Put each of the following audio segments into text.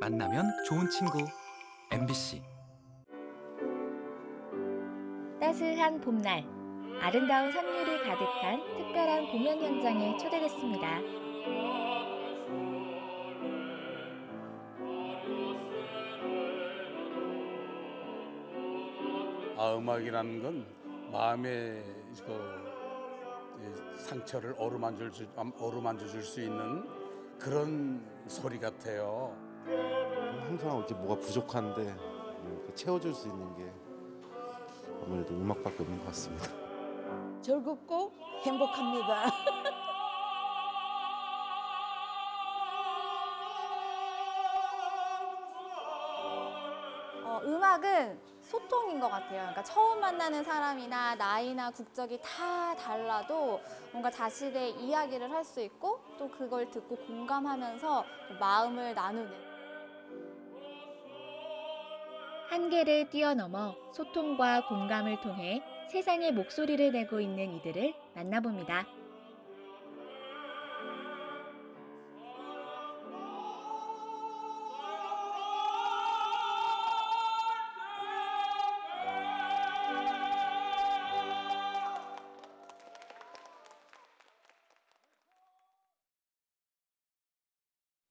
만나면 좋은 친구 MBC 따스한 봄날, 아름다운 선율이 가득한 특별한 공연 현장에 초대됐습니다. 아 음악이라는 건 마음의 그이 상처를 어루만져 줄 어루만져 줄 수 있는 그런 소리 같아요. 항상 이렇게 뭐가 부족한데 이렇게 채워줄 수 있는 게 아무래도 음악밖에 없는 것 같습니다. 즐겁고 행복합니다. 어, 음악은 소통인 것 같아요. 그러니까 처음 만나는 사람이나 나이나 국적이 다 달라도 뭔가 자신의 이야기를 할 수 있고 또 그걸 듣고 공감하면서 마음을 나누는. 한계를 뛰어넘어 소통과 공감을 통해 세상의 목소리를 내고 있는 이들을 만나봅니다.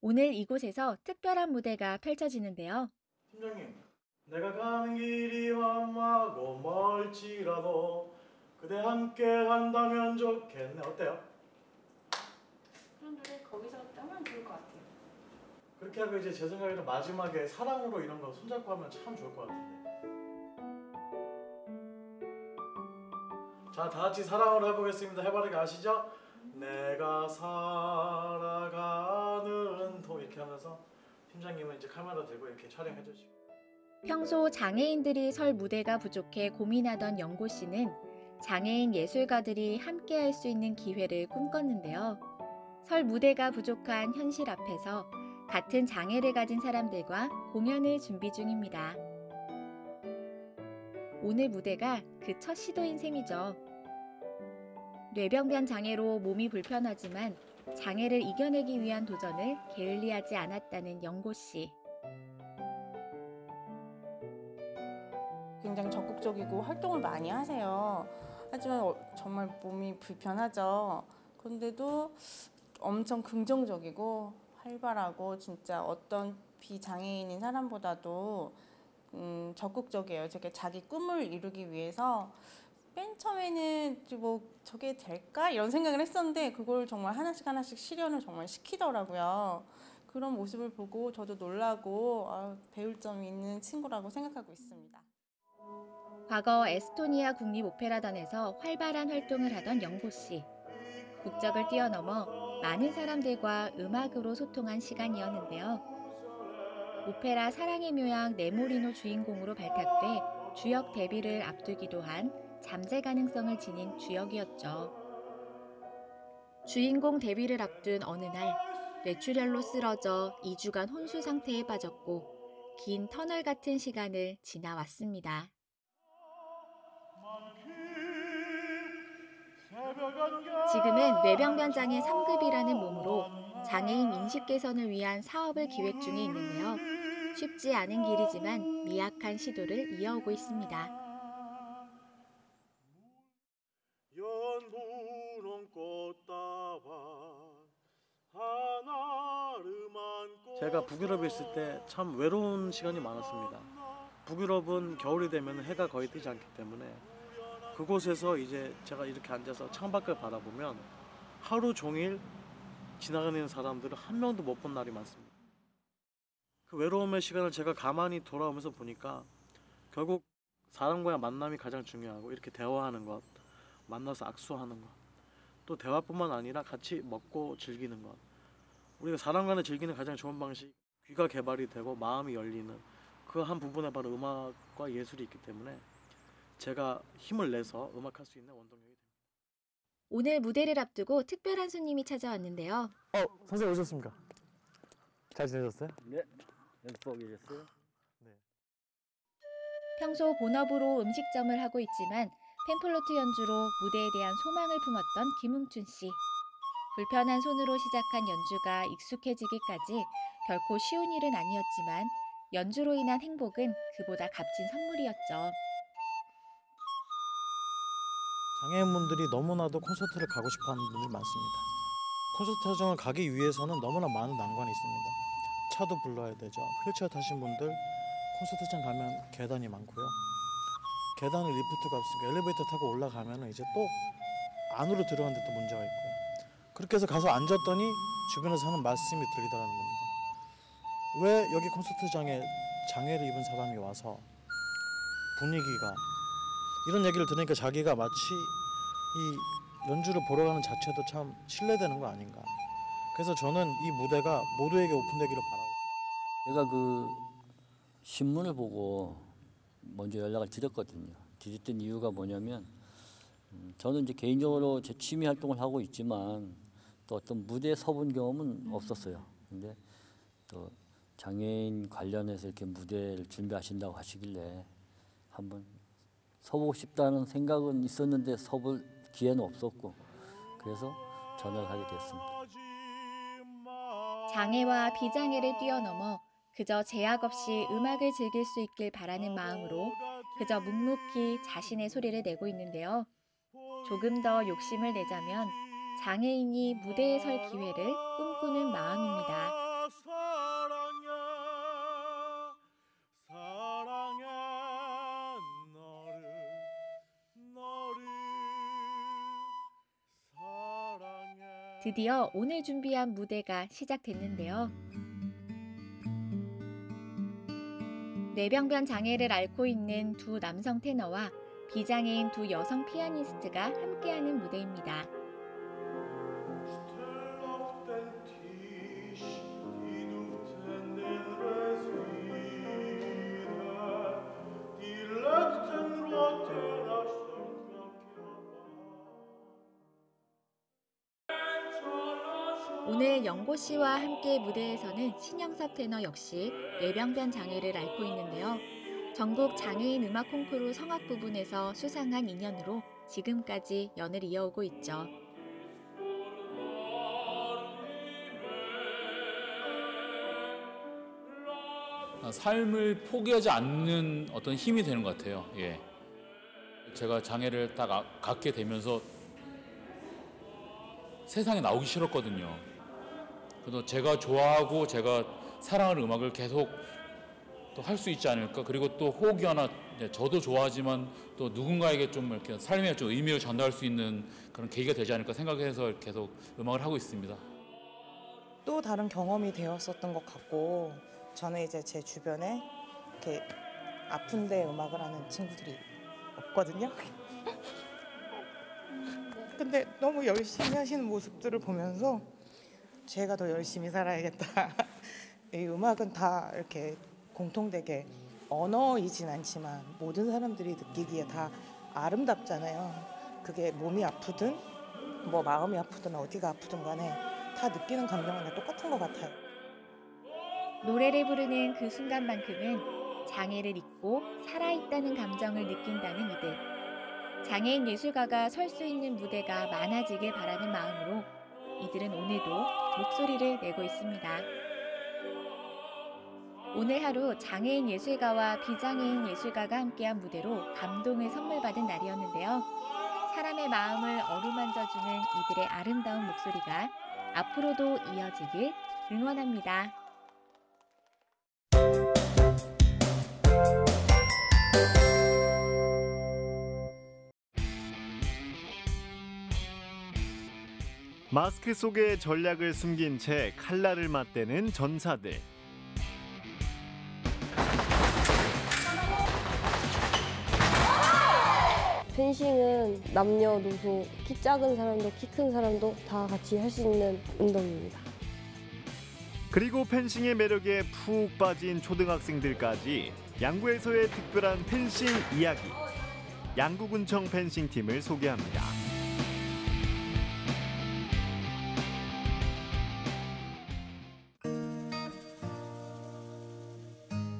오늘 이곳에서 특별한 무대가 펼쳐지는데요. 팀장님, 내가 가는 길이 험하고 멀지라도 그대 함께 한다면 좋겠네. 어때요? 그런 노래 거기서 하면 좋을 것 같아요. 그렇게 하고 이제 제 생각에는 마지막에 사랑으로 이런 거 손잡고 하면 참 좋을 것 같은데. 자, 다 같이 사랑으로 해보겠습니다. 해바라기 아시죠? 내가 살아가는 도 이렇게 하면서 팀장님은 이제 카메라 들고 이렇게 촬영해 주시고. 평소 장애인들이 설 무대가 부족해 고민하던 영고 씨는 장애인 예술가들이 함께 할 수 있는 기회를 꿈꿨는데요. 설 무대가 부족한 현실 앞에서 같은 장애를 가진 사람들과 공연을 준비 중입니다. 오늘 무대가 그 첫 시도인 셈이죠. 뇌병변 장애로 몸이 불편하지만 장애를 이겨내기 위한 도전을 게을리하지 않았다는 영고 씨. 굉장히 적극적이고 활동을 많이 하세요. 하지만 어, 정말 몸이 불편하죠. 그런데도 엄청 긍정적이고 활발하고 진짜 어떤 비장애인인 사람보다도 음, 적극적이에요. 저게 자기 꿈을 이루기 위해서 맨 처음에는 뭐 저게 될까 이런 생각을 했었는데 그걸 정말 하나씩 하나씩 실현을 정말 시키더라고요. 그런 모습을 보고 저도 놀라고 아, 배울 점이 있는 친구라고 생각하고 있습니다. 과거 에스토니아 국립오페라단에서 활발한 활동을 하던 영보 씨. 국적을 뛰어넘어 많은 사람들과 음악으로 소통한 시간이었는데요. 오페라 사랑의 묘양 네모리노 주인공으로 발탁돼 주역 데뷔를 앞두기도 한 잠재 가능성을 지닌 주역이었죠. 주인공 데뷔를 앞둔 어느 날 뇌출혈로 쓰러져 2주간 혼수 상태에 빠졌고 긴 터널 같은 시간을 지나왔습니다. 지금은 뇌병변 장애 3급이라는 몸으로 장애인 인식 개선을 위한 사업을 기획 중에 있는데요. 쉽지 않은 길이지만 미약한 시도를 이어오고 있습니다. 제가 북유럽에 있을 때 참 외로운 시간이 많았습니다. 북유럽은 겨울이 되면 해가 거의 뜨지 않기 때문에 그곳에서 이제 제가 이렇게 앉아서 창밖을 바라보면 하루 종일 지나가는 사람들을 한 명도 못 본 날이 많습니다. 그 외로움의 시간을 제가 가만히 돌아오면서 보니까 결국 사람과의 만남이 가장 중요하고 이렇게 대화하는 것, 만나서 악수하는 것, 또 대화뿐만 아니라 같이 먹고 즐기는 것. 우리가 사람 간에 즐기는 가장 좋은 방식, 귀가 개발이 되고 마음이 열리는 그 한 부분에 바로 음악과 예술이 있기 때문에 제가 힘을 내서 음악할 수 있는 원동력이 됩니다. 오늘 무대를 앞두고 특별한 손님이 찾아왔는데요. 어, 선생님 오셨습니까? 잘 지내셨어요? 네, 연습하고 계셨어요? 평소 본업으로 음식점을 하고 있지만 팸플로트 연주로 무대에 대한 소망을 품었던 김웅춘 씨. 불편한 손으로 시작한 연주가 익숙해지기까지 결코 쉬운 일은 아니었지만 연주로 인한 행복은 그보다 값진 선물이었죠. 장애인분들이 너무나도 콘서트를 가고 싶어하는 분들이 많습니다. 콘서트장을 가기 위해서는 너무나 많은 난관이 있습니다. 차도 불러야 되죠. 휠체어 타신 분들 콘서트장 가면 계단이 많고요. 계단을 리프트가 없으니까 엘리베이터 타고 올라가면 이제 또 안으로 들어가는데 또 문제가 있고요. 그렇게 해서 가서 앉았더니 주변에서 하는 말씀이 들리더라는 겁니다. 왜 여기 콘서트장에 장애를 입은 사람이 와서 분위기가 이런 얘기를 들으니까 자기가 마치 이 연주를 보러 가는 자체도 참 신뢰되는 거 아닌가. 그래서 저는 이 무대가 모두에게 오픈되기를 바라고. 제가 그 신문을 보고 먼저 연락을 드렸거든요. 드렸던 이유가 뭐냐면 음, 저는 이제 개인적으로 제 취미 활동을 하고 있지만 또 어떤 무대에 서본 경험은 없었어요. 근데 또 장애인 관련해서 이렇게 무대를 준비하신다고 하시길래 한번 서보고 싶다는 생각은 있었는데 서볼 기회는 없었고 그래서 전화를 하게 됐습니다. 장애와 비장애를 뛰어넘어 그저 제약 없이 음악을 즐길 수 있길 바라는 마음으로 그저 묵묵히 자신의 소리를 내고 있는데요. 조금 더 욕심을 내자면 장애인이 무대에 설 기회를 꿈꾸는 마음입니다. 드디어 오늘 준비한 무대가 시작됐는데요. 뇌병변 장애를 앓고 있는 두 남성 테너와 비장애인 두 여성 피아니스트가 함께하는 무대입니다. 씨와 함께 무대에서는 신영섭 테너 역시 뇌병변 장애를 앓고 있는데요. 전국 장애인 음악 콩쿠르 성악 부분에서 수상한 인연으로 지금까지 연을 이어오고 있죠. 아, 삶을 포기하지 않는 어떤 힘이 되는 것 같아요. 예. 제가 장애를 딱 아- 갖게 되면서 세상에 나오기 싫었거든요. 그래서 제가 좋아하고 제가 사랑하는 음악을 계속 또 할 수 있지 않을까. 그리고 또 혹여나 이제 저도 좋아하지만 또 누군가에게 좀 이렇게 삶에 좀 의미를 전달할 수 있는 그런 계기가 되지 않을까 생각해서 계속 음악을 하고 있습니다. 또 다른 경험이 되었었던 것 같고 저는 이제 제 주변에 이렇게 아픈데 음악을 하는 친구들이 없거든요. 근데 너무 열심히 하시는 모습들을 보면서 제가 더 열심히 살아야겠다. 이 음악은 다 이렇게 공통되게 언어이진 않지만 모든 사람들이 느끼기에 다 아름답잖아요. 그게 몸이 아프든 뭐 마음이 아프든 어디가 아프든 간에 다 느끼는 감정은 다 똑같은 것 같아요. 노래를 부르는 그 순간만큼은 장애를 잊고 살아있다는 감정을 느낀다는 이들. 장애인 예술가가 설 수 있는 무대가 많아지길 바라는 마음으로 이들은 오늘도 목소리를 내고 있습니다. 오늘 하루 장애인 예술가와 비장애인 예술가가 함께한 무대로 감동을 선물 받은 날이었는데요. 사람의 마음을 어루만져주는 이들의 아름다운 목소리가 앞으로도 이어지길 응원합니다. 마스크 속에 전략을 숨긴 채 칼날을 맞대는 전사들. 펜싱은 남녀노소 키 작은 사람도 키 큰 사람도 다 같이 할 수 있는 운동입니다. 그리고 펜싱의 매력에 푹 빠진 초등학생들까지 양구에서의 특별한 펜싱 이야기. 양구군청 펜싱 팀을 소개합니다.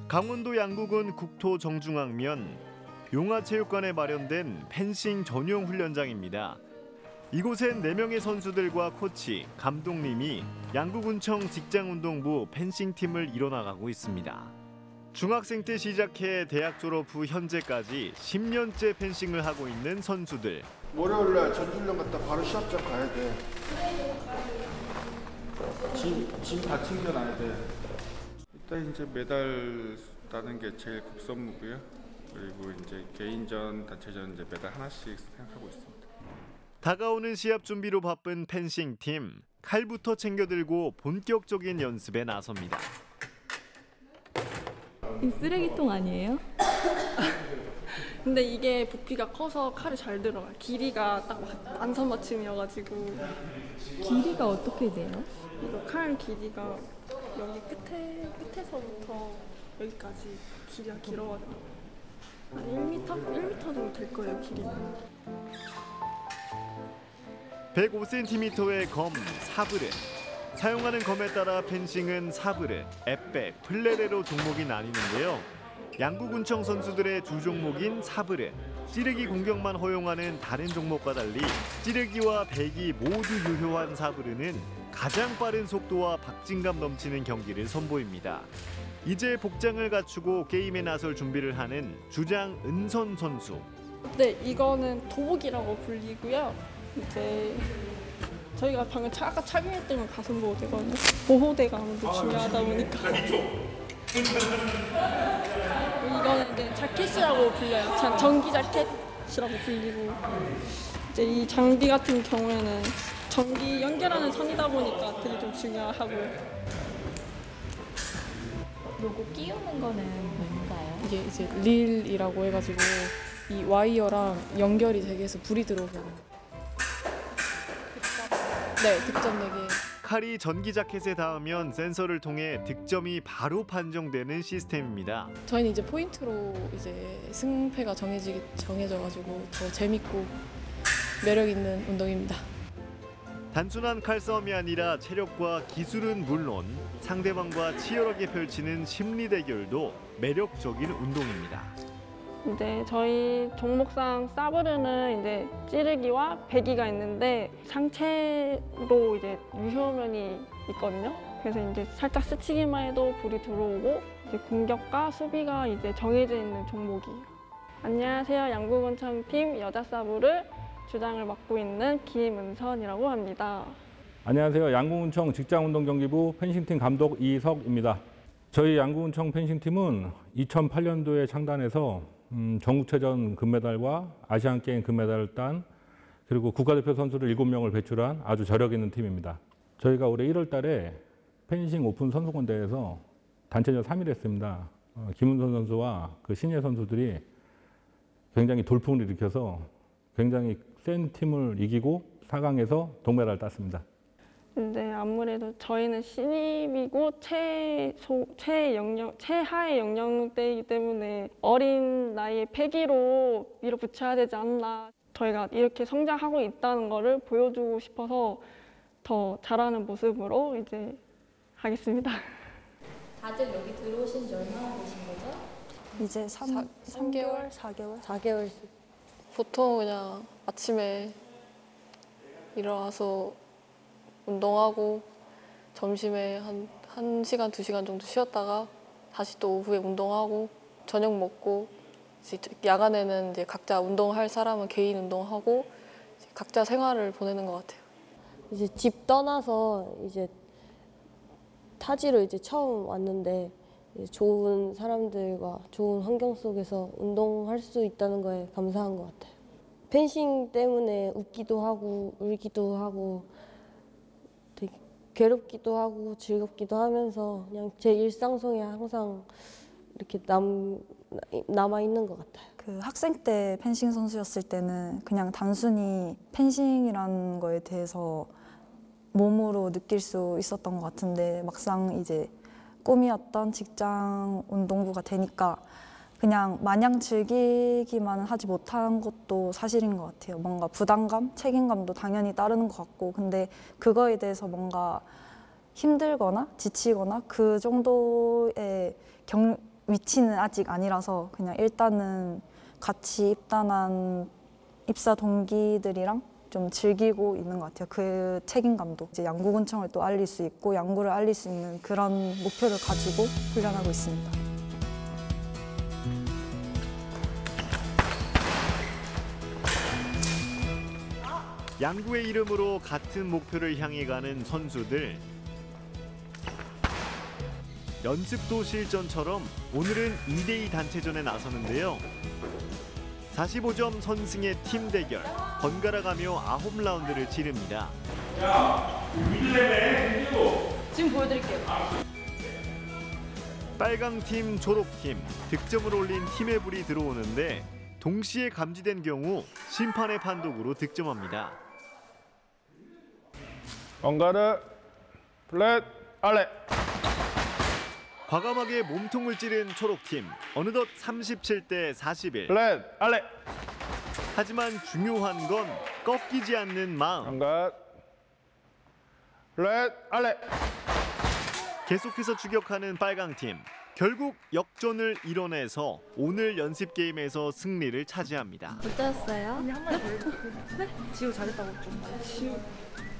강원도 양구군 국토 정중앙면 용화체육관에 마련된 펜싱 전용 훈련장입니다. 이곳엔 4명의 선수들과 코치, 감독님이 양구군청 직장운동부 펜싱팀을 이뤄나가고 있습니다. 중학생 때 시작해 대학 졸업 후 현재까지 10년째 펜싱을 하고 있는 선수들. 월요일 날 전주훈련 갔다 바로 시합장 가야 돼. 짐, 짐다 챙겨놔야 돼. 일단 이제 메달 따는 게 제일 급선무고요. 그리고 이제 개인전, 단체전 이제 메달 하나씩 생각하고 있습니다. 다가오는 시합 준비로 바쁜 펜싱 팀 칼부터 챙겨 들고 본격적인 연습에 나섭니다. 이 쓰레기통 아니에요? 근데 이게 부피가 커서 칼이 잘 들어가요. 길이가 딱 안선 맞춤이어가지고 길이가 어떻게 돼요? 이거 칼 길이가 여기 끝에 끝에서부터 여기까지 길이가 길어가지고 한 1m? 1m 정도 될 거예요 길이가. 105cm의 검 사브르. 사용하는 검에 따라 펜싱은 사브르, 에페, 플레레로 종목이 나뉘는데요. 양구군청 선수들의 주 종목인 사브르. 찌르기 공격만 허용하는 다른 종목과 달리 찌르기와 배기 모두 유효한 사브르는 가장 빠른 속도와 박진감 넘치는 경기를 선보입니다. 이제 복장을 갖추고 게임에 나설 준비를 하는 주장 은선 선수. 네, 이거는 도복이라고 불리고요. 이제 저희가 방금 차, 아까 착용했던 건 가슴 보호대거든요. 보호대가 아무래도 중요하다 보니까. 이거는 이제 자켓이라고 불려요. 자- 전기 자켓이라고 불리고 이제 이 장비 같은 경우에는 전기 연결하는 선이다 보니까 되게 좀 중요하고요. 요거 끼우는 거는 뭔가요? 이게 이제 릴이라고 해가지고 이 와이어랑 연결이 되게 해서 불이 거예요. 네, 득점 내기. 칼이 전기 자켓에 닿으면 센서를 통해 득점이 바로 판정되는 시스템입니다. 저희는 이제 포인트로 이제 승패가 정해지 정해져 가지고 더 재밌고 매력 있는 운동입니다. 단순한 칼싸움이 아니라 체력과 기술은 물론 상대방과 치열하게 펼치는 심리 대결도 매력적인 운동입니다. 이제 저희 종목상 사브르는 이제 찌르기와 배기가 있는데 상체로 이제 유효면이 있거든요. 그래서 이제 살짝 스치기만 해도 불이 들어오고 이제 공격과 수비가 이제 정해져 있는 종목이에요. 안녕하세요. 양구군청 팀 여자 사브르 주장을 맡고 있는 김은선이라고 합니다. 안녕하세요. 양궁운청 직장운동경기부 펜싱팀 감독 이석입니다. 저희 양궁운청 펜싱팀은 2008년도에 창단해서 음, 전국체전 금메달과 아시안게임 금메달을 딴 그리고 국가대표 선수를 7명을 배출한 아주 저력 있는 팀입니다. 저희가 올해 1월 달에 펜싱 오픈 선수권대회에서 단체전 3위를 했습니다. 어, 김은선 선수와 그 신예 선수들이 굉장히 돌풍을 일으켜서 굉장히 센 팀을 이기고 4강에서 동메달을 땄습니다. 근데 아무래도 저희는 신입이고 최소 최영령 최하의 연령대이기 때문에 어린 나이에 패기로 밀어붙여야 되지 않나. 저희가 이렇게 성장하고 있다는 거를 보여주고 싶어서 더 잘하는 모습으로 이제 하겠습니다. 다들 여기 들어오신 지 얼마나 되신 거죠? 이제 3, 삼개월 4개월? 4개월 보통 그냥 아침에 일어나서 운동하고 점심에 한 1시간, 2시간 정도 쉬었다가 다시 또 오후에 운동하고 저녁 먹고 야간에는 이제 각자 운동할 사람은 개인 운동하고 각자 생활을 보내는 것 같아요. 이제 집 떠나서 이제 타지로 이제 처음 왔는데 이제 좋은 사람들과 좋은 환경 속에서 운동할 수 있다는 거에 감사한 것 같아요. 펜싱 때문에 웃기도 하고 울기도 하고 되게 괴롭기도 하고 즐겁기도 하면서 그냥 제 일상 속에 항상 이렇게 남 남아 있는 것 같아요. 그 학생 때 펜싱 선수였을 때는 그냥 단순히 펜싱이라는 거에 대해서 몸으로 느낄 수 있었던 것 같은데 막상 이제 꿈이었던 직장 운동부가 되니까 그냥 마냥 즐기기만 하지 못한 것도 사실인 것 같아요. 뭔가 부담감, 책임감도 당연히 따르는 것 같고 근데 그거에 대해서 뭔가 힘들거나 지치거나 그 정도의 경, 위치는 아직 아니라서 그냥 일단은 같이 입단한 입사 동기들이랑 좀 즐기고 있는 것 같아요. 그 책임감도 이제 양구군청을 또 알릴 수 있고 양구를 알릴 수 있는 그런 목표를 가지고 훈련하고 있습니다. 양구의 이름으로 같은 목표를 향해 가는 선수들. 연습도 실전처럼 오늘은 2대2 단체전에 나서는데요. 45점 선승의 팀 대결, 번갈아 가며 9라운드를 치릅니다. 지금 보여드릴게요. 빨강 팀, 초록 팀, 득점을 올린 팀의 불이 들어오는데 동시에 감지된 경우 심판의 판독으로 득점합니다. 번가르 플랫 아래 과감하게 몸통을 찌른 초록팀 어느덧 37대 41 플랫 아래 하지만 중요한 건 꺾이지 않는 마음. 번가 플랫 아래 계속해서 추격하는 빨강팀 결국 역전을 이뤄내서 오늘 연습 게임에서 승리를 차지합니다. 어땠어요? 네? 지우 잘했다고 좀 지우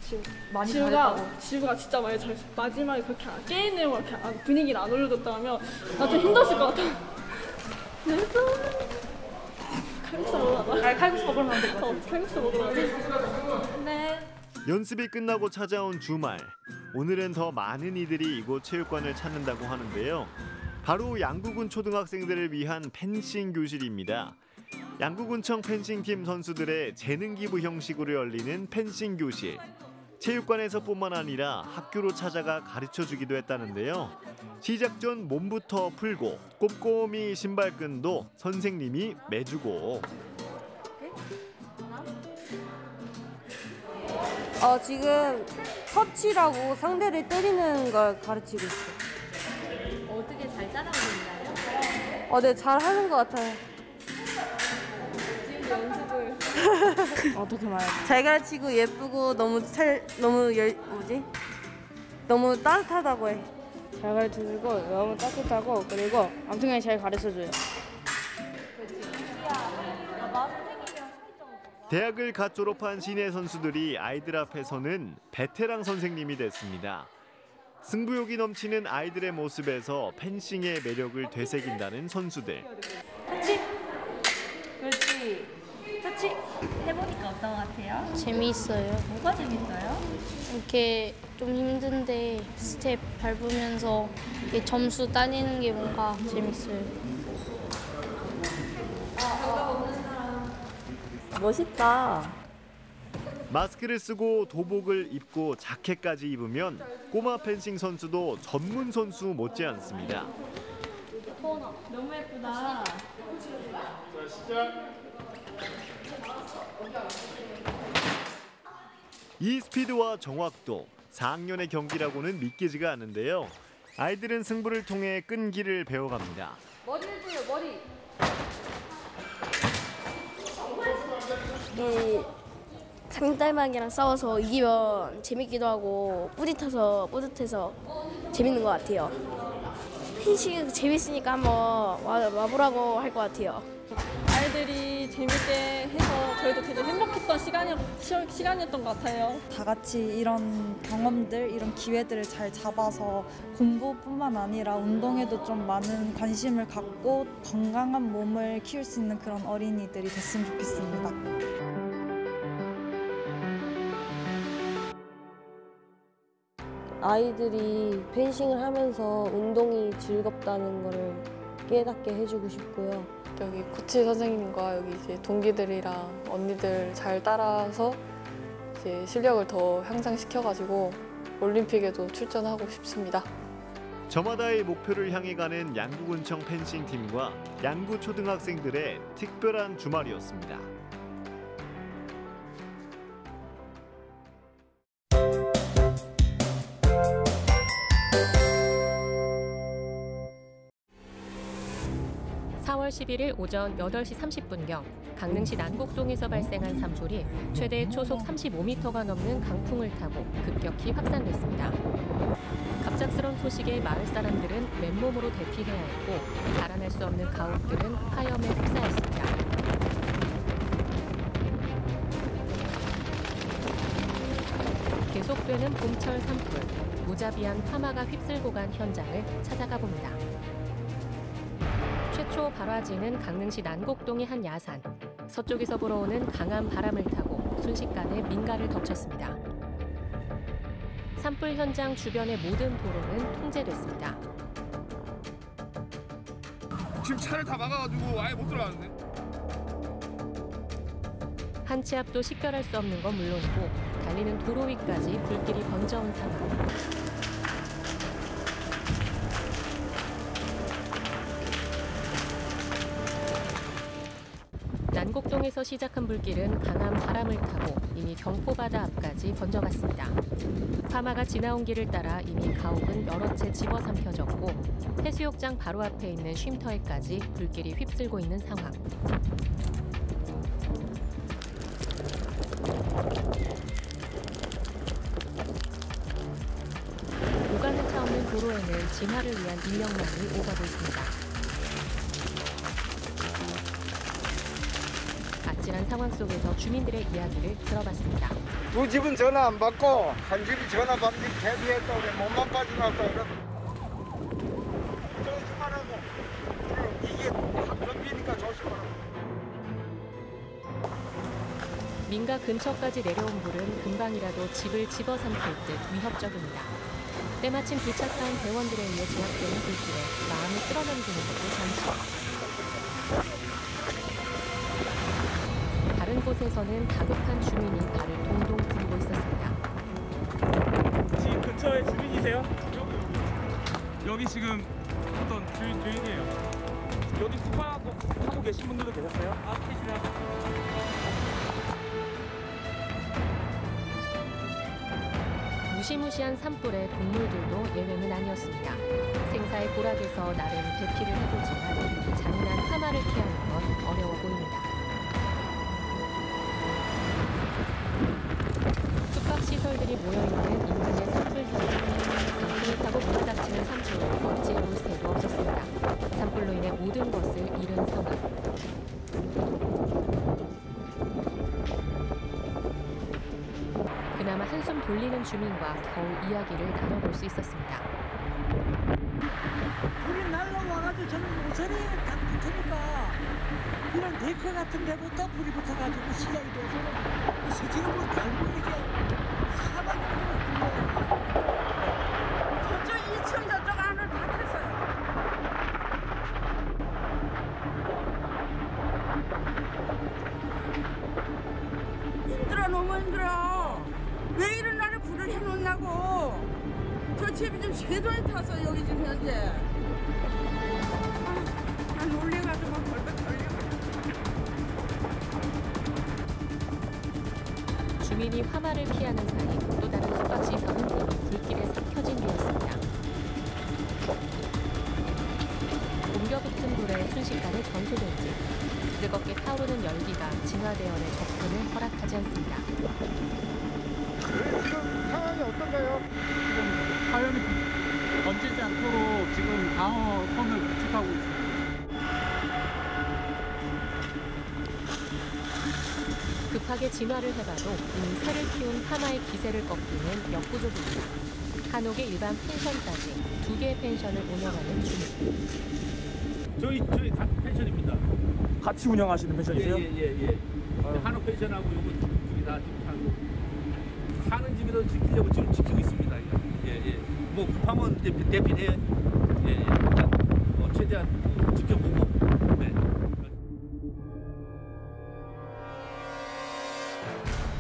지우 많이 지우가 잘했다고. 지우가 진짜 많이 잘했어. 마지막에 그렇게 안- 게임 내용을 이렇게 안- 분위기를 안 올려줬다면 나 좀 힘들었을 것 같아. 그래서 칼국수 먹으러. 아, 칼국수 먹으러 가면 될것 같아. 어, 칼국수 먹으러 가자. 네. 연습이 끝나고 찾아온 주말 오늘은 더 많은 이들이 이곳 체육관을 찾는다고 하는데요 바로 양구군 초등학생들을 위한 펜싱 교실입니다 양구군청 펜싱팀 선수들의 재능 기부 형식으로 열리는 펜싱 교실 체육관에서뿐만 아니라 학교로 찾아가 가르쳐 주기도 했다는데요 시작 전 몸부터 풀고 꼼꼼히 신발끈도 선생님이 매주고 어, 지금 터치라고 상대를 때리는 걸 가르치고 있어요. 어떻게 잘 따라오고 있나요? 어, 네, 잘 하는 것 같아요. 지금 연습을 어떻게 말해? 잘 가르치고 예쁘고 너무 잘 너무 열 뭐지? 너무 따뜻하다고 해. 잘 가르쳐주고 너무 따뜻하고 그리고 아무튼 잘 가르쳐줘요. 대학을 갓 졸업한 시내 선수들이 아이들 앞에서는 베테랑 선생님이 됐습니다. 승부욕이 넘치는 아이들의 모습에서 펜싱의 매력을 되새긴다는 선수들. 터치. 그렇지. 터치. 해보니까 어떤 것 같아요? 재미있어요. 뭐가 재밌어요? 이렇게 좀 힘든데 스텝 밟으면서 이렇게 점수 따내는 게 뭔가 재밌어요. 멋있다. 마스크를 쓰고 도복을 입고 자켓까지 입으면 꼬마 펜싱 선수도 전문 선수 못지않습니다. 너무 예쁘다. 이 스피드와 정확도 4학년의 경기라고는 믿기지가 않는데요. 아이들은 승부를 통해 끈기를 배워갑니다. 머리를 줘요, 머리. 이 상대방이랑 싸워서 이기면 재밌기도 하고 뿌듯해서 뿌듯해서 재밌는 것 같아요. 펜싱 재밌으니까 한번 와, 와보라고 할 것 같아요. 아이들이 재밌게 해서 저희도 되게 행복했던 시간이, 시- 시간이었던 것 같아요. 다 같이 이런 경험들, 이런 기회들을 잘 잡아서 공부뿐만 아니라 운동에도 좀 많은 관심을 갖고 건강한 몸을 키울 수 있는 그런 어린이들이 됐으면 좋겠습니다. 아이들이 펜싱을 하면서 운동이 즐겁다는 거를 깨닫게 해주고 싶고요. 여기 코치 선생님과 여기 이제 동기들이랑 언니들 잘 따라서 이제 실력을 더 향상시켜가지고 올림픽에도 출전하고 싶습니다. 저마다의 목표를 향해 가는 양구군청 펜싱 팀과 양구 초등학생들의 특별한 주말이었습니다. 11일 오전 8시 30분경 강릉시 난곡동에서 발생한 산불이 최대 초속 35m가 넘는 강풍을 타고 급격히 확산됐습니다. 갑작스런 소식에 마을 사람들은 맨몸으로 대피해야 했고 자라날 수 없는 가옥들은 화염에 휩싸였습니다. 계속되는 봄철 산불, 무자비한 화마가 휩쓸고 간 현장을 찾아가 봅니다. 최초 발화지는 강릉시 난곡동의 한 야산. 서쪽에서 불어오는 강한 바람을 타고 순식간에 민가를 덮쳤습니다. 산불 현장 주변의 모든 도로는 통제됐습니다. 지금 차를 다 막아가지고 아예 못 들어가는데. 한치 앞도 식별할 수 없는 건 물론이고 달리는 도로 위까지 불길이 번져온 상황. 난곡동에서 시작한 불길은 강한 바람을 타고 이미 경포바다 앞까지 번져갔습니다. 파마가 지나온 길을 따라 이미 가옥은 여러 채 집어삼켜졌고 해수욕장 바로 앞에 있는 쉼터에까지 불길이 휩쓸고 있는 상황. 오가는 차 없는 도로에는 진화를 위한 인력만이 오가고 있습니다. 상황 속에서 주민들의 이야기를 들어봤습니다. 두 집은 전화 안 받고 한 집이 전화 받는 대비했다 그래 몸만 빠져나왔다 그래 조심하라고 이게 덤비니까 조심하라고 민가 근처까지 내려온 불은 금방이라도 집을 집어삼킬 듯 위협적입니다. 때마침 도착한 대원들에 의해 제압되는 불길에 마음을 쓸어넘기는 것도 잠시. 곳에서는 다급한 주민이 발을 동동 구르고 있었습니다. 집 근처에 주민이세요? 여기 지금 어떤 주인 주인이에요. 여기 숙박하고 하고 계신 분들도 계셨어요? 아 계시나? 무시무시한 산불에 동물들도 예외는 아니었습니다. 생사의 고락에서 나름 대피를 해보지만 잔인한 하마를 피하는 건 어려워 보입니다. 시설들이 모여있는 인근의 산불 타고 몰아닥치는 산불을 어찌해 볼 새도 없었습니다. 산불로 인해 모든 것을 잃은 상황. 그나마 한숨 돌리는 주민과 겨우 이야기를 나눠볼 수 있었습니다. 불이 날라와가지고 저는 모서리에 딱 붙으니까 이런 데크 같은 데부터 불이 붙어가지고 시작이 돼서 방어 선을 구축하고 있습니다. 급하게 진화를 해봐도 이미 새를 키운 하마의 기세를 꺾기는 역부족입니다. 한옥의 일반 펜션까지 두 개의 펜션을 운영하는 주민. 저희 저희 펜션입니다. 같이 운영하시는 펜션이세요? 예예예 예, 예. 한옥 펜션하고 요거 두개다 지금 하고 사는 집에도 지키려고 지금 지키고 있습니다. 예예. 뭐 급하면 이제 대피해. 예 예. 최대한 어, 지켜보고. 네.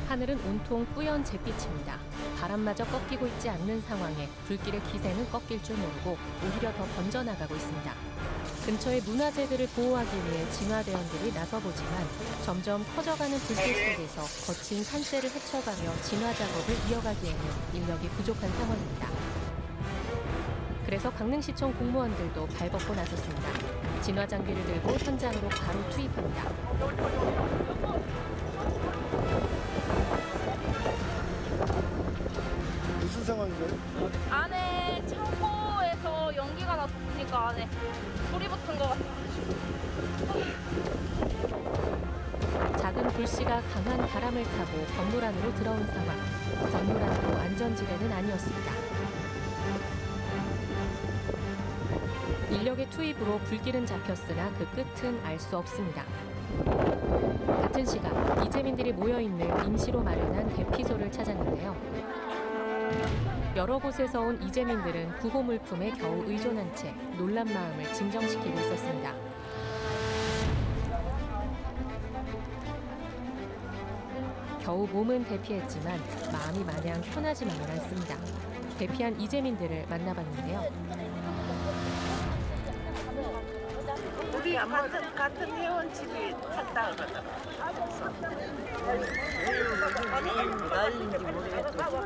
하늘은 온통 뿌연 잿빛입니다. 바람마저 꺾이고 있지 않는 상황에 불길의 기세는 꺾일 줄 모르고 오히려 더 번져나가고 있습니다. 근처의 문화재들을 보호하기 위해 진화대원들이 나서보지만 점점 커져가는 불길 속에서 거친 산세를 헤쳐가며 진화 작업을 이어가기에는 인력이 부족한 상황입니다. 그래서 강릉시청 공무원들도 발벗고 나섰습니다. 진화 장비를 들고 현장으로 바로 투입합니다. 무슨 상황인가요? 안에 창고에서 연기가 나서 보니까 안에 불이 붙은 것 같아요. 작은 불씨가 강한 바람을 타고 건물 안으로 들어온 상황. 건물 안도 안전지대는 아니었습니다. 인력의 투입으로 불길은 잡혔으나 그 끝은 알 수 없습니다. 같은 시각 이재민들이 모여 있는 임시로 마련한 대피소를 찾았는데요. 여러 곳에서 온 이재민들은 구호 물품에 겨우 의존한 채 놀란 마음을 진정시키고 있었습니다. 겨우 몸은 대피했지만 마음이 마냥 편하지만은 않습니다. 대피한 이재민들을 만나봤는데요. 우리 같은 같은 회원 집이 탔다 그러더라. 난인지 모르겠어.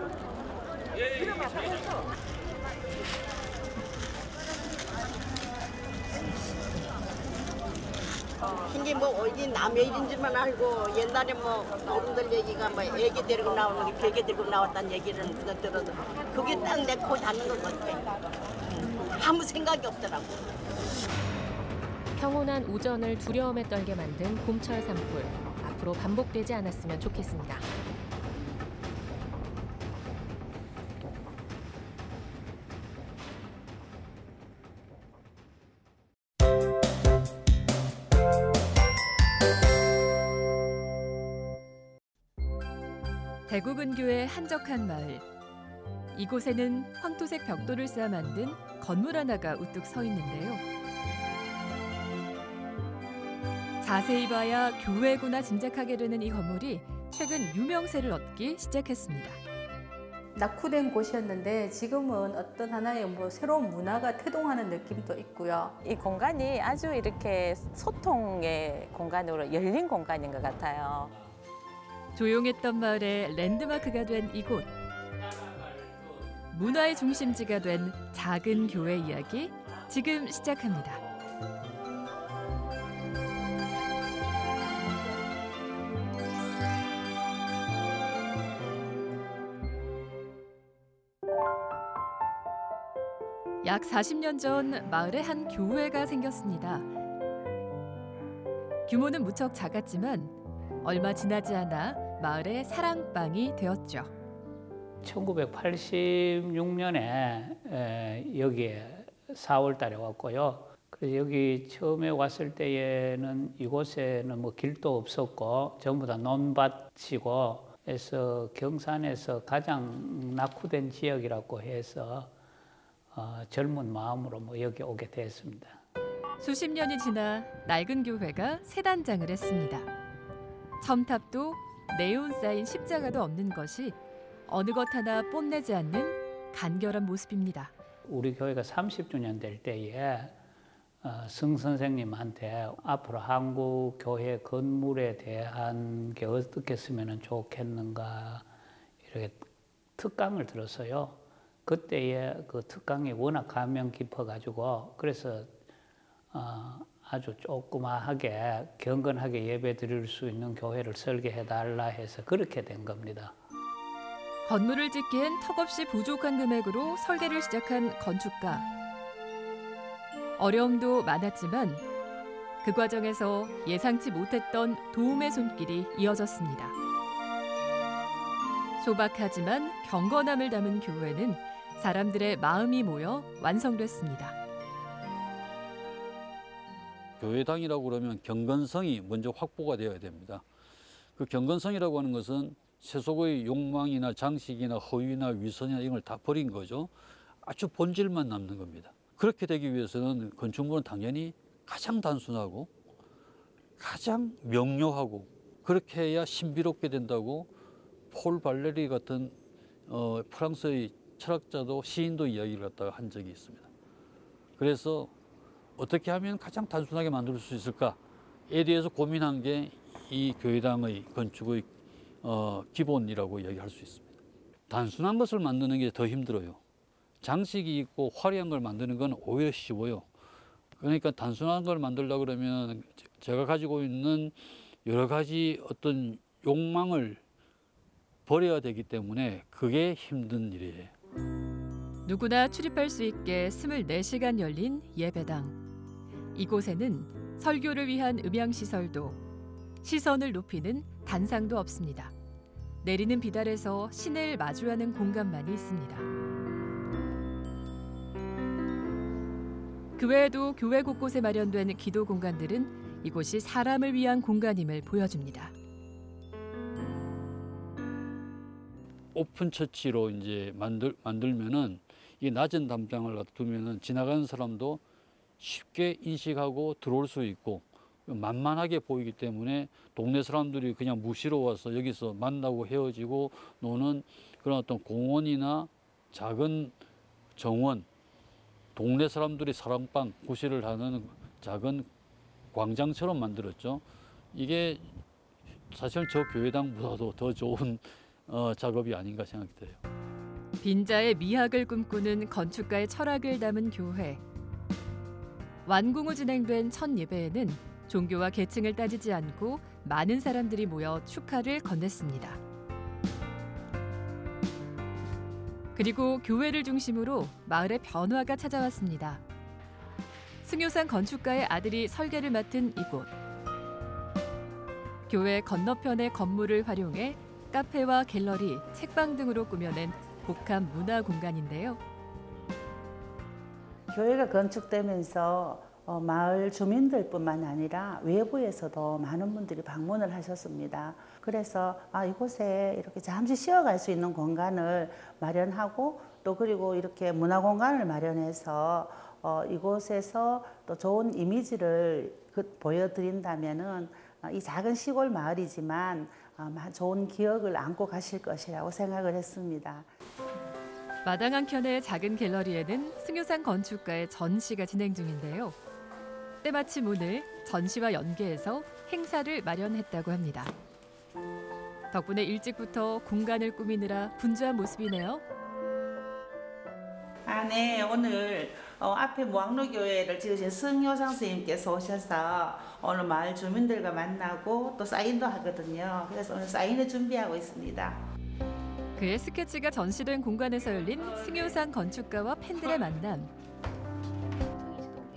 신기 뭐 어디 남의 일인지만 알고 옛날에 뭐 어른들 얘기가 뭐 애기 데리고 나오는 게 베개 들고 나왔다는 얘기를 누가 들어도 그게 딱 내 코 닿는 것 같아. 음. 아무 생각이 없더라고. 평온한 오전을 두려움에 떨게 만든 봄철 산불. 앞으로 반복되지 않았으면 좋겠습니다. 대구 근교의 한적한 마을. 이곳에는 황토색 벽돌을 쌓아 만든 건물 하나가 우뚝 서 있는데요. 자세히 봐야 교회구나 짐작하게 되는 이 건물이 최근 유명세를 얻기 시작했습니다. 낙후된 곳이었는데 지금은 어떤 하나의 뭐 새로운 문화가 태동하는 느낌도 있고요. 이 공간이 아주 이렇게 소통의 공간으로 열린 공간인 것 같아요. 조용했던 마을의 랜드마크가 된 이곳. 문화의 중심지가 된 작은 교회 이야기 지금 시작합니다. 약 40년 전 마을에 한 교회가 생겼습니다. 규모는 무척 작았지만 얼마 지나지 않아 마을의 사랑방이 되었죠. 1986년에 여기에 4월 달에 왔고요. 그래서 여기 처음에 왔을 때에는 이곳에는 뭐 길도 없었고 전부 다 논밭이고 해서 경산에서 가장 낙후된 지역이라고 해서 어, 젊은 마음으로 뭐 여기 오게 됐습니다. 수십 년이 지나 낡은 교회가 새 단장을 했습니다. 첨탑도 네온 쌓인 십자가도 없는 것이 어느 것 하나 뽐내지 않는 간결한 모습입니다. 우리 교회가 30주년 될 때에 어, 승 선생님한테 앞으로 한국 교회 건물에 대한 게 어떻게 쓰면 좋겠는가 이렇게 특강을 들었어요. 그때에 그 특강이 워낙 감명 깊어가지고 그래서 어, 아주 조그마하게 경건하게 예배 드릴 수 있는 교회를 설계해 달라 해서 그렇게 된 겁니다. 건물을 짓기엔 턱없이 부족한 금액으로 설계를 시작한 건축가. 어려움도 많았지만 그 과정에서 예상치 못했던 도움의 손길이 이어졌습니다. 소박하지만 경건함을 담은 교회는 사람들의 마음이 모여 완성됐습니다. 교회당이라고 그러면 경건성이 먼저 확보가 되어야 됩니다. 그 경건성이라고 하는 것은 세속의 욕망이나 장식이나 허위나 위선이나 이런 걸다 버린 거죠. 아주 본질만 남는 겁니다. 그렇게 되기 위해서는 건축물은 당연히 가장 단순하고 가장 명료하고 그렇게 해야 신비롭게 된다고 폴 발레리 같은 어, 프랑스의 철학자도 시인도 이야기를 갖다가 한 적이 있습니다. 그래서 어떻게 하면 가장 단순하게 만들 수 있을까에 대해서 고민한 게 이 교회당의 건축의 어, 기본이라고 이야기할 수 있습니다. 단순한 것을 만드는 게 더 힘들어요. 장식이 있고 화려한 걸 만드는 건 오히려 쉬워요. 그러니까 단순한 걸 만들려고 그러면 제가 가지고 있는 여러 가지 어떤 욕망을 버려야 되기 때문에 그게 힘든 일이에요. 누구나 출입할 수 있게 24시간 열린 예배당. 이곳에는 설교를 위한 음향시설도 시선을 높이는 단상도 없습니다. 내리는 비달에서 신을 마주하는 공간만이 있습니다. 그 외에도 교회 곳곳에 마련된 기도 공간들은 이곳이 사람을 위한 공간임을 보여줍니다. 오픈 처치로 이제 만들 만들면은 이 낮은 담장을 두면은 지나가는 사람도 쉽게 인식하고 들어올 수 있고 만만하게 보이기 때문에 동네 사람들이 그냥 무시로 와서 여기서 만나고 헤어지고 노는 그런 어떤 공원이나 작은 정원, 동네 사람들이 사랑방 구실을 하는 작은 광장처럼 만들었죠. 이게 사실 저 교회당보다도 더 좋은 어, 작업이 아닌가 생각이 돼요. 빈자의 미학을 꿈꾸는 건축가의 철학을 담은 교회. 완공 후 진행된 첫 예배에는 종교와 계층을 따지지 않고 많은 사람들이 모여 축하를 건넸습니다. 그리고 교회를 중심으로 마을의 변화가 찾아왔습니다. 승효산 건축가의 아들이 설계를 맡은 이곳. 교회 건너편의 건물을 활용해 카페와 갤러리, 책방 등으로 꾸며낸 복합 문화 공간인데요. 교회가 건축되면서 어, 마을 주민들뿐만 아니라 외부에서도 많은 분들이 방문을 하셨습니다. 그래서 아, 이곳에 이렇게 잠시 쉬어갈 수 있는 공간을 마련하고 또 그리고 이렇게 문화 공간을 마련해서 어, 이곳에서 또 좋은 이미지를 그, 보여드린다면은 어, 이 작은 시골 마을이지만 어, 좋은 기억을 안고 가실 것이라고 생각을 했습니다. 마당 한켠의 작은 갤러리에는 승효산 건축가의 전시가 진행 중인데요. 때마침 오늘 전시와 연계해서 행사를 마련했다고 합니다. 덕분에 일찍부터 공간을 꾸미느라 분주한 모습이네요. 아, 네. 오늘 어, 앞에 무학로교회를 지으신 승효상 선생님께서 오셔서 오늘 마을 주민들과 만나고 또 사인도 하거든요. 그래서 오늘 사인을 준비하고 있습니다. 그의 스케치가 전시된 공간에서 열린 승효산 건축가와 팬들의 만남.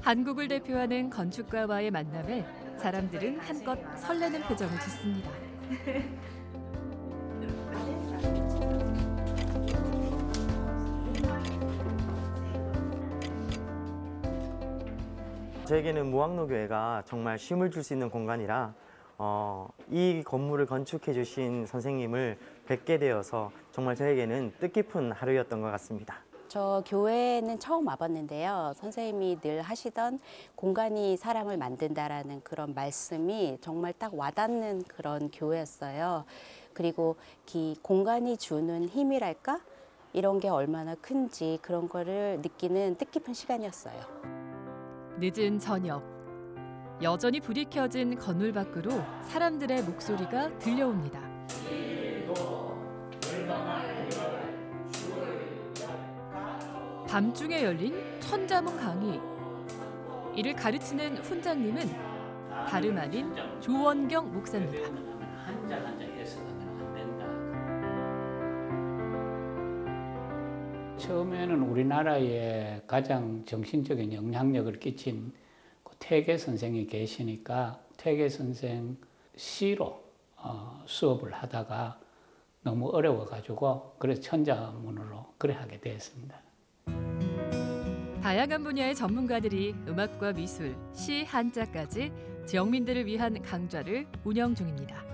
한국을 대표하는 건축가와의 만남에 사람들은 한껏 설레는 표정을 짓습니다. 저에게는 무학로교회가 정말 쉼을 줄 수 있는 공간이라 어, 이 건물을 건축해 주신 선생님을 뵙게 되어서 정말 저에게는 뜻깊은 하루였던 것 같습니다. 저 교회는 처음 와봤는데요. 선생님이 늘 하시던 공간이 사람을 만든다라는 그런 말씀이 정말 딱 와닿는 그런 교회였어요. 그리고 이 공간이 주는 힘이랄까? 이런 게 얼마나 큰지 그런 거를 느끼는 뜻깊은 시간이었어요. 늦은 저녁. 여전히 불이 켜진 건물 밖으로 사람들의 목소리가 들려옵니다. 밤중에 열린 천자문 강의. 이를 가르치는 훈장님은 다름 아닌 조원경 목사입니다. 처음에는 우리나라에 가장 정신적인 영향력을 끼친 그 퇴계 선생이 계시니까 퇴계 선생 시로 어, 수업을 하다가 너무 어려워가지고 그래서 천자문으로 그래 하게 되었습니다. 다양한 분야의 전문가들이 음악과 미술, 시, 한자까지 지역민들을 위한 강좌를 운영 중입니다.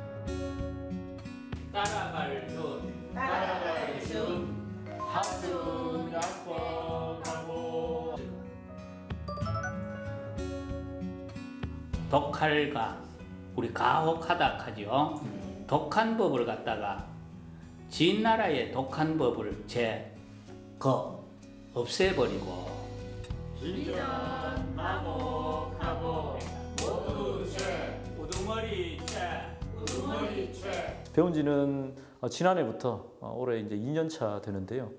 따라갈 준, 따라갈 준, 하순 약속하고 독할가 우리 가혹하다 하죠. 독한 법을 갖다가 진 나라의 독한 법을 제거 없애버리고 진전 마곡하고 모두 죄 우두머리 죄 우두머리 죄 배운 지는 어, 지난해부터 어, 올해 이제 2년 차 되는데요.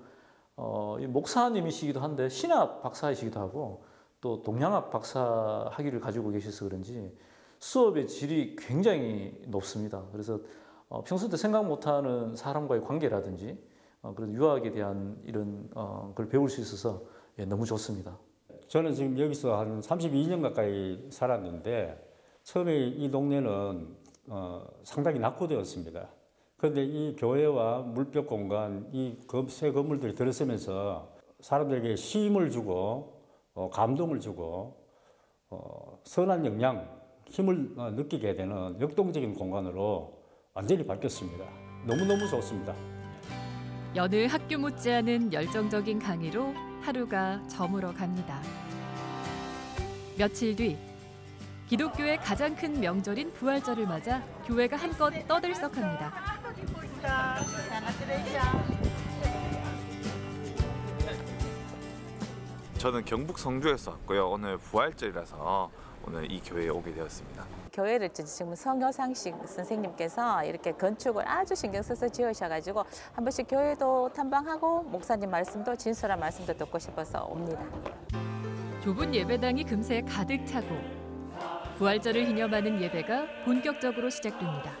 어, 이 목사님이시기도 한데 신학 박사이시기도 하고 또 동양학 박사 학위를 가지고 계셔서 그런지 수업의 질이 굉장히 높습니다. 그래서 어, 평소 때 생각 못하는 사람과의 관계라든지 어, 그런 유학에 대한 이런 어, 걸 배울 수 있어서 예, 너무 좋습니다. 저는 지금 여기서 한 32년 가까이 살았는데 처음에 이 동네는 어, 상당히 낙후되었습니다. 그런데 이 교회와 물벽 공간, 이 새 건물들이 들어서면서 사람들에게 쉼을 주고 어, 감동을 주고 어, 선한 영향, 힘을 어, 느끼게 되는 역동적인 공간으로 완전히 바뀌었습니다. 너무너무 좋습니다. 여느 학교 못지않은 열정적인 강의로 하루가 저물어 갑니다. 며칠 뒤 기독교의 가장 큰 명절인 부활절을 맞아 교회가 한껏 떠들썩합니다. 저는 경북 성주에서 왔고요. 오늘 부활절이라서 오늘 이 교회에 오게 되었습니다. 교회를 지금 성효상식 선생님께서 이렇게 건축을 아주 신경 써서 지으셔가지고 한 번씩 교회도 탐방하고 목사님 말씀도 진솔한 말씀도 듣고 싶어서 옵니다. 좁은 예배당이 금세 가득 차고 부활절을 기념하는 예배가 본격적으로 시작됩니다.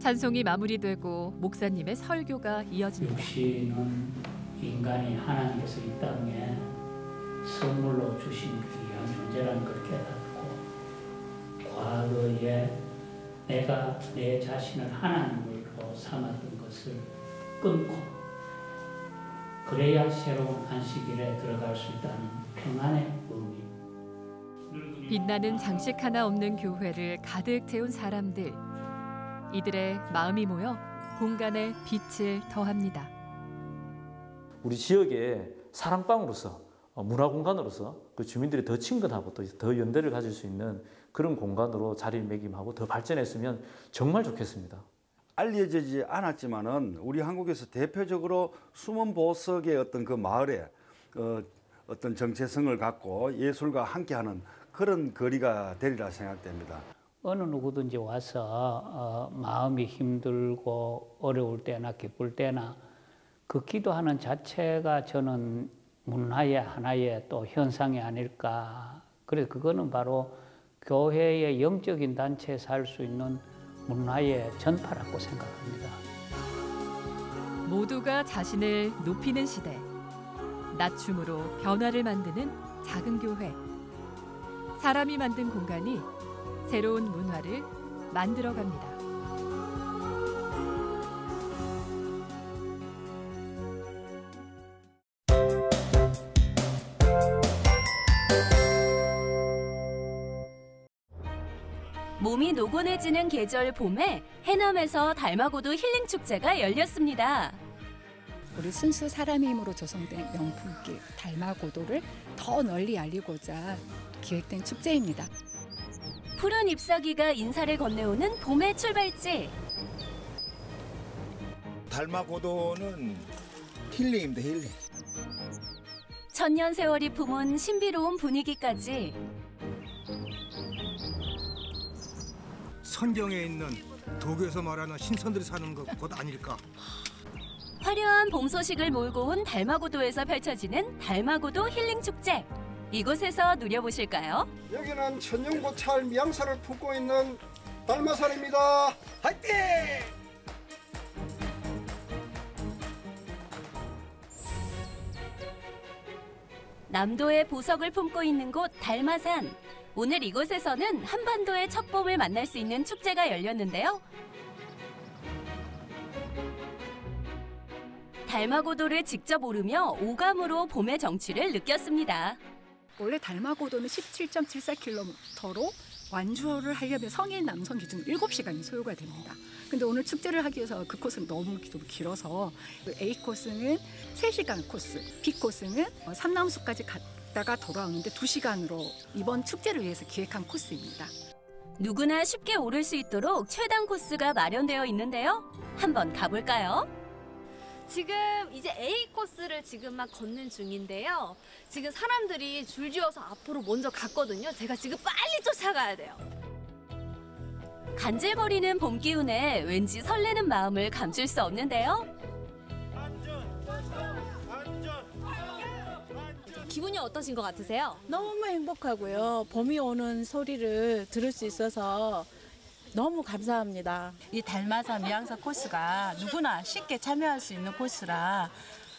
찬송이 마무리되고 목사님의 설교가 이어집니다. 육신은 인간이 하나님께서 이 땅에 선물로 주신 귀한 존재라는 걸 깨닫고 과거에 내가 내 자신을 하나님으로 삼았던 것을 끊고 그래야 새로운 안식일에 들어갈 수 있다는 평안의 의미. 빛나는 장식 하나 없는 교회를 가득 채운 사람들. 이들의 마음이 모여 공간에 빛을 더합니다. 우리 지역의 사랑방으로서 어, 문화 공간으로서 그 주민들이 더 친근하고 또 더 연대를 가질 수 있는 그런 공간으로 자리매김하고 더 발전했으면 정말 좋겠습니다. 알려지지 않았지만은 우리 한국에서 대표적으로 숨은 보석의 어떤 그 마을에 어, 어떤 정체성을 갖고 예술과 함께하는 그런 거리가 되리라 생각됩니다. 어느 누구든지 와서 어, 마음이 힘들고 어려울 때나 기쁠 때나 그 기도하는 자체가 저는 문화의 하나의 또 현상이 아닐까. 그래서 그거는 바로 교회의 영적인 단체에서 할 수 있는 문화의 전파라고 생각합니다. 모두가 자신을 높이는 시대. 낮춤으로 변화를 만드는 작은 교회. 사람이 만든 공간이 새로운 문화를 만들어 갑니다. 몸이 노곤해지는 계절 봄에 해남에서 달마고도 힐링 축제가 열렸습니다. 우리 순수 사람의 힘으로 조성된 명품길 달마고도를 더 널리 알리고자 기획된 축제입니다. 푸른 잎사귀가 인사를 건네오는 봄의 출발지. 달마고도는 힐링입니다, 힐링. 천년 세월이 품은 신비로운 분위기까지 선경에 있는 도교에서 말하는 신선들이 사는 것곳 아닐까? 화려한 봄 소식을 몰고 온 달마고도에서 펼쳐지는 달마고도 힐링 축제. 이곳에서 누려보실까요? 여기는 천연고찰 미양사를 품고 있는 달마산입니다. 화이팅! 남도의 보석을 품고 있는 곳 달마산. 오늘 이곳에서는 한반도의 첫 봄을 만날 수 있는 축제가 열렸는데요. 달마고도를 직접 오르며 오감으로 봄의 정취를 느꼈습니다. 원래 달마고도는 17.74km로 완주를 하려면 성인 남성 기준 7시간이 소요가 됩니다. 근데 오늘 축제를 하기 위해서 그 코스는 너무 좀 길어서 A 코스는 3시간 코스, B 코스는 삼남수까지 갔다가 돌아오는데 2시간으로 이번 축제를 위해서 기획한 코스입니다. 누구나 쉽게 오를 수 있도록 최단 코스가 마련되어 있는데요. 한번 가볼까요? 지금 이제 A 코스를 지금 막 걷는 중인데요. 지금 사람들이 줄지어서 앞으로 먼저 갔거든요. 제가 지금 빨리 쫓아가야 돼요. 간질거리는 봄 기운에 왠지 설레는 마음을 감출 수 없는데요. 기분이 어떠신 것 같으세요? 너무 행복하고요. 봄이 오는 소리를 들을 수 있어서 너무 감사합니다. 이 달마산 미양사 코스가 누구나 쉽게 참여할 수 있는 코스라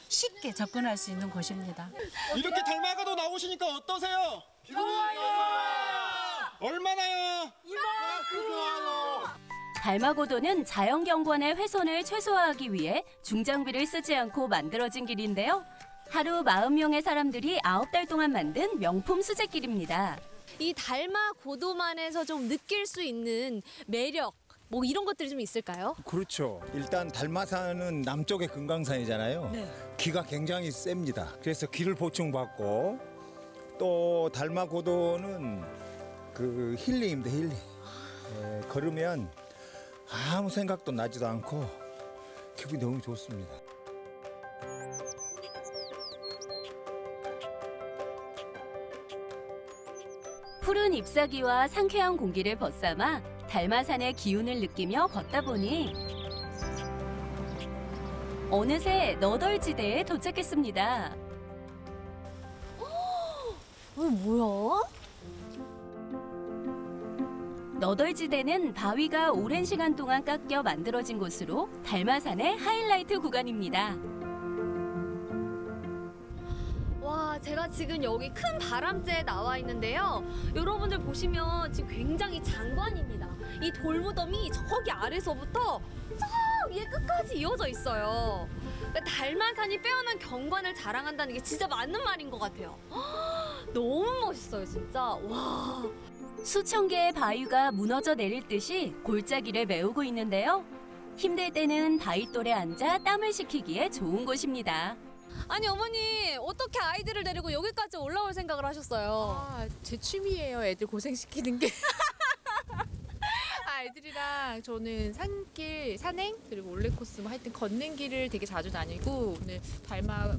쉽게 접근할 수 있는 곳입니다. 이렇게 닮아가도 나오시니까 어떠세요? 얼마나요? 달마고도는 자연경관의 훼손을 최소화하기 위해 중장비를 쓰지 않고 만들어진 길인데요. 하루 40명의 사람들이 9달 동안 만든 명품 수제길입니다. 이 달마 고도만에서 좀 느낄 수 있는 매력 뭐 이런 것들이 좀 있을까요? 그렇죠. 일단 달마산은 남쪽의 금강산이잖아요. 기가 굉장히 셉니다. 그래서 기를 보충받고 또 달마고도는 그 힐링입니다. 힐링. 예, 걸으면 아무 생각도 나지도 않고 기분이 너무 좋습니다. 푸른 잎사귀와 상쾌한 공기를 벗삼아 달마산의 기운을 느끼며 걷다 보니 어느새 너덜지대에 도착했습니다. 어, 뭐야? 너덜지대는 바위가 오랜 시간 동안 깎여 만들어진 곳으로 달마산의 하이라이트 구간입니다. 제가 지금 여기 큰 바람재에 나와 있는데요. 여러분들 보시면 지금 굉장히 장관입니다. 이 돌무덤이 저기 아래서부터 저 위에 끝까지 이어져 있어요. 그러니까 달마산이 빼어난 경관을 자랑한다는 게 진짜 맞는 말인 것 같아요. 너무 멋있어요, 진짜. 와. 수천 개의 바위가 무너져 내릴 듯이 골짜기를 메우고 있는데요. 힘들 때는 바위 돌에 앉아 땀을 식히기에 좋은 곳입니다. 아니 어머니 어떻게 아이들을 데리고 여기까지 올라올 생각을 하셨어요? 아, 제 취미예요. 애들 고생시키는 게. 아, 애들이랑 저는 산길, 산행, 그리고 올레 코스 뭐 하여튼 걷는 길을 되게 자주 다니고 오늘 달마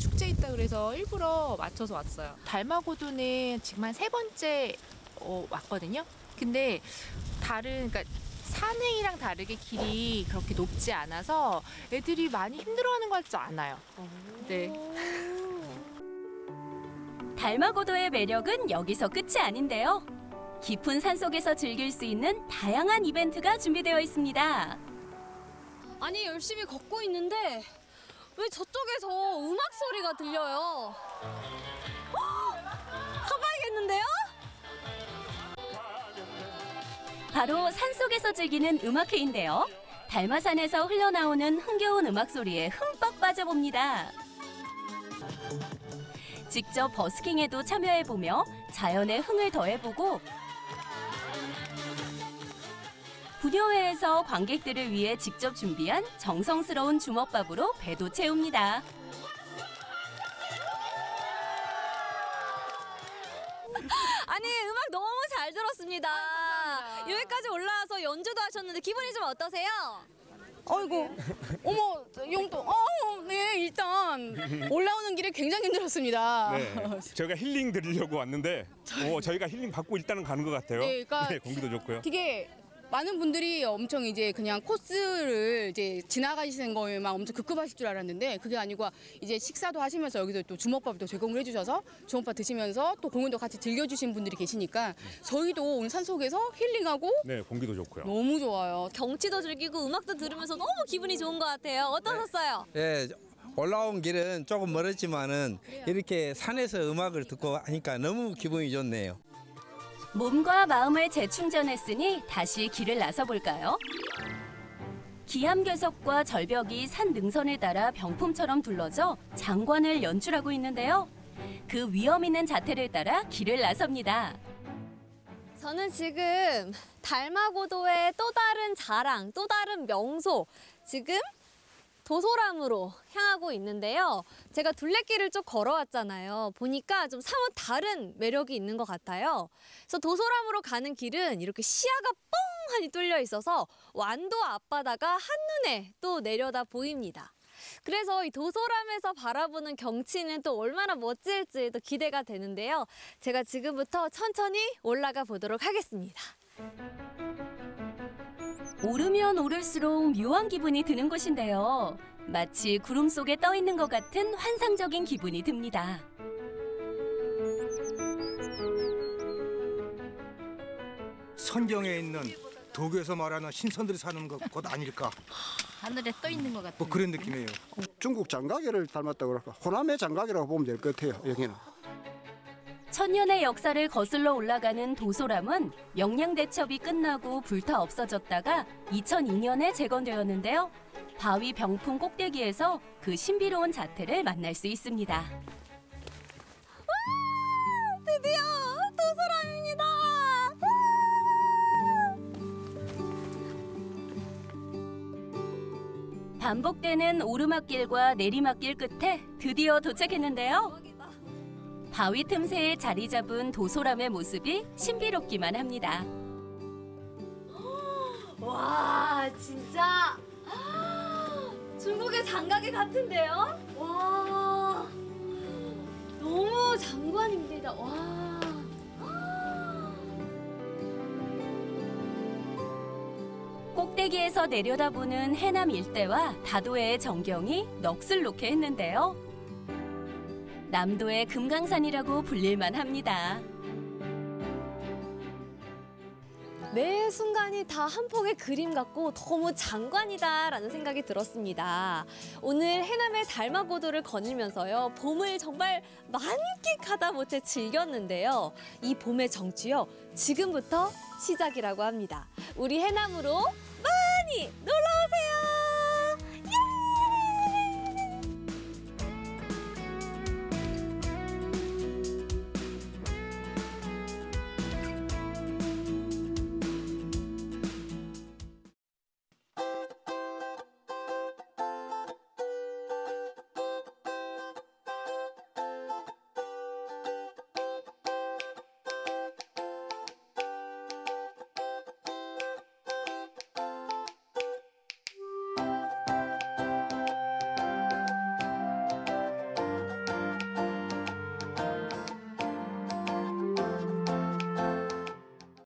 축제 있다 그래서 일부러 맞춰서 왔어요. 달마고도는 지금 한 세 번째 어, 왔거든요. 근데 다른 그러니까 산행이랑 다르게 길이 그렇게 높지 않아서 애들이 많이 힘들어하는 것 같지 않아요. 네. 달마고도의 매력은 여기서 끝이 아닌데요. 깊은 산속에서 즐길 수 있는 다양한 이벤트가 준비되어 있습니다. 아니 열심히 걷고 있는데 왜 저쪽에서 음악 소리가 들려요? 헉! 가봐야겠는데요? 바로 산속에서 즐기는 음악회인데요. 달마산에서 흘러나오는 흥겨운 음악 소리에 흠뻑 빠져봅니다. 직접 버스킹에도 참여해보며 자연의 흥을 더해보고 부녀회에서 관객들을 위해 직접 준비한 정성스러운 주먹밥으로 배도 채웁니다. 아니 음악 너무 잘 들었습니다. 여기까지 올라와서 연주도 하셨는데 기분이 좀 어떠세요? 아이고, 어머, 용돈. 어, 네, 일단 올라오는 길에 굉장히 힘들었습니다. 네, 저희가 힐링 드리려고 왔는데 어, 저희가 힐링 받고 일단은 가는 것 같아요. 네, 그러니까 공기도 좋고요. 되게 많은 분들이 엄청 이제 그냥 코스를 이제 지나가시는 거에만 엄청 급급하실 줄 알았는데 그게 아니고 이제 식사도 하시면서 여기서 또 주먹밥도 제공을 해주셔서 주먹밥 드시면서 또 공연도 같이 즐겨주신 분들이 계시니까 저희도 오늘 산속에서 힐링하고 네, 공기도 좋고요. 너무 좋아요. 경치도 즐기고 음악도 들으면서 너무 기분이 좋은 것 같아요. 어떠셨어요? 예, 올라온 길은 조금 멀었지만은 이렇게 산에서 음악을 듣고 하니까 너무 기분이 좋네요. 몸과 마음을 재충전했으니 다시 길을 나서 볼까요? 기암괴석과 절벽이 산 능선을 따라 병풍처럼 둘러져 장관을 연출하고 있는데요. 그 위험 있는 자태를 따라 길을 나섭니다. 저는 지금 달마고도의 또 다른 자랑, 또 다른 명소, 지금 도소람으로 향하고 있는데요. 제가 둘레길을 쭉 걸어왔잖아요. 보니까 좀 사뭇 다른 매력이 있는 것 같아요. 그래서 도소람으로 가는 길은 이렇게 시야가 뻥하니 뚫려 있어서 완도 앞바다가 한눈에 또 내려다 보입니다. 그래서 이 도소람에서 바라보는 경치는 또 얼마나 멋질지 또 기대가 되는데요. 제가 지금부터 천천히 올라가 보도록 하겠습니다. 오르면 오를수록 묘한 기분이 드는 곳인데요. 마치 구름 속에 떠 있는 것 같은 환상적인 기분이 듭니다. 선경에 있는 도교에서 말하는 신선들이 사는 것, 곳 아닐까? 하늘에 떠 있는 것 같아요. 뭐 그런 느낌이에요. 중국 장가게를 닮았다고 그럴까? 호남의 장가게라고 보면 될 것 같아요. 여기는. 천년의 역사를 거슬러 올라가는 도소람은 영양대첩이 끝나고 불타 없어졌다가 2002년에 재건되었는데요. 바위 병풍 꼭대기에서 그 신비로운 자태를 만날 수 있습니다. 드디어 도소람입니다. 반복되는 오르막길과 내리막길 끝에 드디어 도착했는데요. 바위 틈새에 자리 잡은 도소람의 모습이 신비롭기만 합니다. 와 진짜 중국의 장가게 같은데요? 와 너무 장관입니다. 와. 꼭대기에서 내려다보는 해남 일대와 다도해의 전경이 넋을 놓게 했는데요. 남도의 금강산이라고 불릴만 합니다. 매 순간이 다 한 폭의 그림 같고 너무 장관이다라는 생각이 들었습니다. 오늘 해남의 달마고도를 거닐면서요. 봄을 정말 만끽하다 못해 즐겼는데요. 이 봄의 정취요. 지금부터 시작이라고 합니다. 우리 해남으로 많이 놀러 오세요.